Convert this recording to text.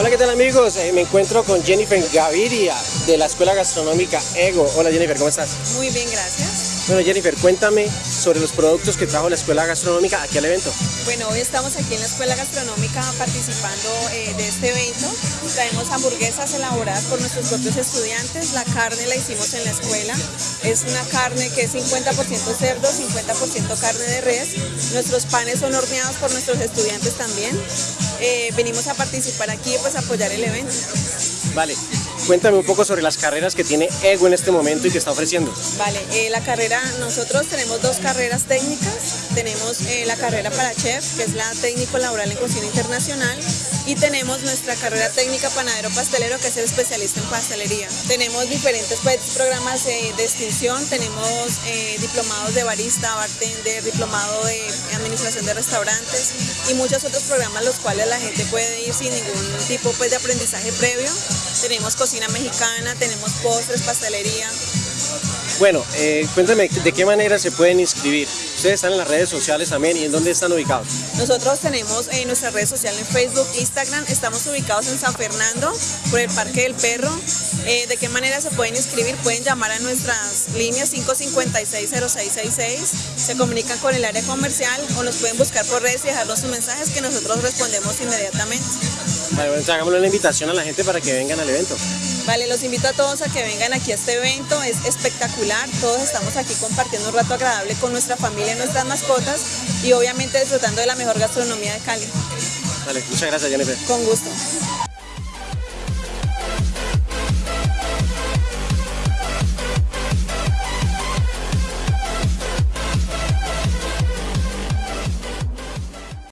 Hola, ¿qué tal amigos? Eh, me encuentro con Jennifer Gaviria de la Escuela Gastronómica Ego. Hola Jennifer, ¿cómo estás? Muy bien, gracias. Bueno Jennifer, cuéntame sobre los productos que trajo la Escuela Gastronómica aquí al evento. Bueno, hoy estamos aquí en la Escuela Gastronómica participando eh, de este evento. Traemos hamburguesas elaboradas por nuestros propios estudiantes. La carne la hicimos en la escuela. Es una carne que es 50% cerdo, 50% carne de res. Nuestros panes son horneados por nuestros estudiantes también. Eh, venimos a participar aquí y pues apoyar el evento. Vale, cuéntame un poco sobre las carreras que tiene EGO en este momento y que está ofreciendo. Vale, eh, la carrera, nosotros tenemos dos carreras técnicas. Tenemos eh, la carrera para chef, que es la técnico laboral en cocina internacional, y tenemos nuestra carrera técnica panadero pastelero, que es el especialista en pastelería. Tenemos diferentes pues, programas de extinción, tenemos diplomados de barista, bartender, diplomado de administración de restaurantes y muchos otros programas los cuales la gente puede ir sin ningún tipo pues, de aprendizaje previo. Tenemos cocina mexicana, tenemos postres, pastelería. Bueno, eh, cuéntame de qué manera se pueden inscribir. Ustedes están en las redes sociales también y en dónde están ubicados. Nosotros tenemos en nuestras redes sociales en Facebook, Instagram, estamos ubicados en San Fernando, por el Parque del Perro. Eh, ¿De qué manera se pueden inscribir? Pueden llamar a nuestras líneas 556-0666, se comunican con el área comercial o nos pueden buscar por redes y dejarnos sus mensajes que nosotros respondemos inmediatamente. Vale, bueno, hagámosle la invitación a la gente para que vengan al evento. Vale, los invito a todos a que vengan aquí a este evento, es espectacular, todos estamos aquí compartiendo un rato agradable con nuestra familia y nuestras mascotas y obviamente disfrutando de la mejor gastronomía de Cali. Vale, muchas gracias Jennifer. Con gusto.